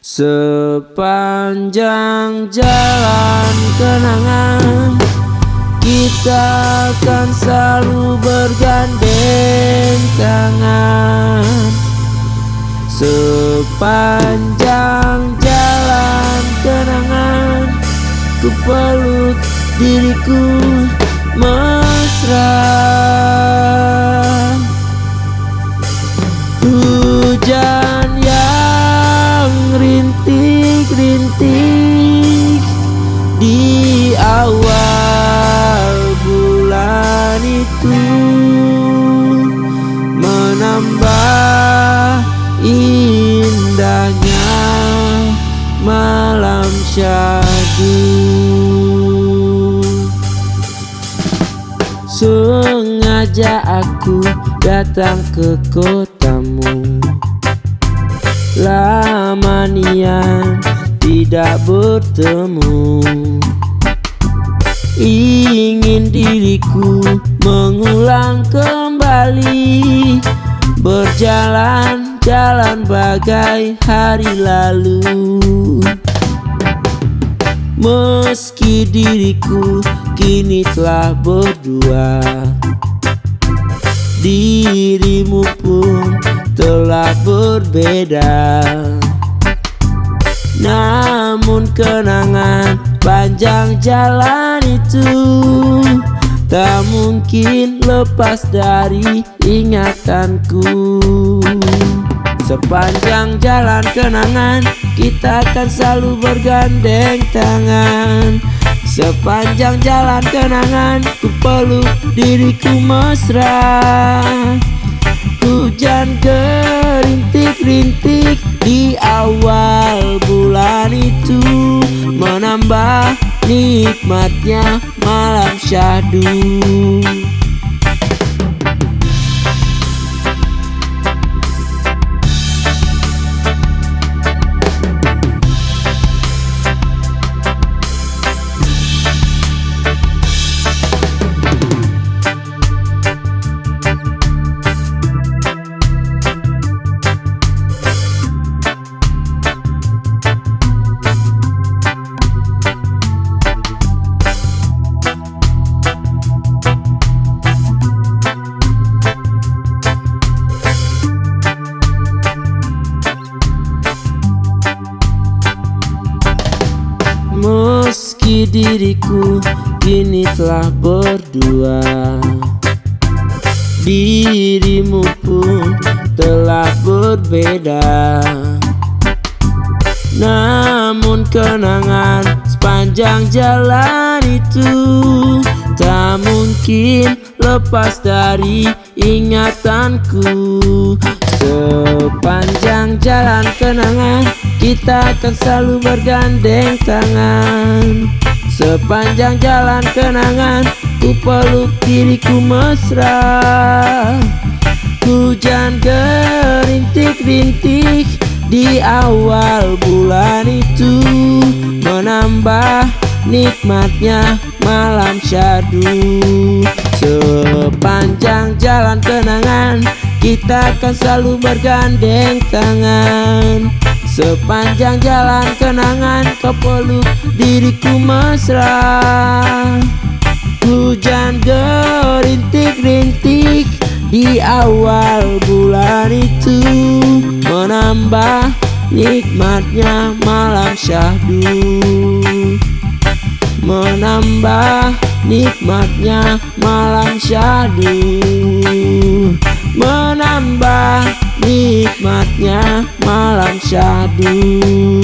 Sepanjang jalan kenangan Kita akan selalu bergandeng tangan Sepanjang jalan kenangan Ku peluk diriku mesra di awal bulan itu menambah indahnya malam syahdu. Sengaja aku datang ke kotamu. Lama nian tidak bertemu. Ingin diriku mengulang kembali. Berjalan-jalan bagai hari lalu. Meski diriku kini telah berdua Dirimu pun telah berbeda Namun kenangan panjang jalan itu Tak mungkin lepas dari ingatanku. Sepanjang jalan kenangan Kita akan selalu bergandeng tangan. Sepanjang jalan kenangan Ku peluk diriku mesra. Hujan gerintik-rintik di awal bulan nikmatnya malam syahdu diriku kini telah berdua. Dirimu pun telah berbeda. Namun kenangan sepanjang jalan itu Tak mungkin lepas dari ingatanku. Sepanjang jalan kenangan Kita akan selalu bergandeng tangan Sepanjang jalan kenangan Ku peluk diriku mesra. Hujan gerintik-rintik Di awal bulan itu Menambah nikmatnya malam syadu. Sepanjang jalan kenangan kita akan selalu bergandeng tangan Sepanjang jalan kenangan Kau peluk diriku mesra. Hujan gerintik-rintik Di awal bulan itu Menambah nikmatnya malam syahdu. Menambah nikmatnya malam syahdu. Menambah nikmatnya malam syahdu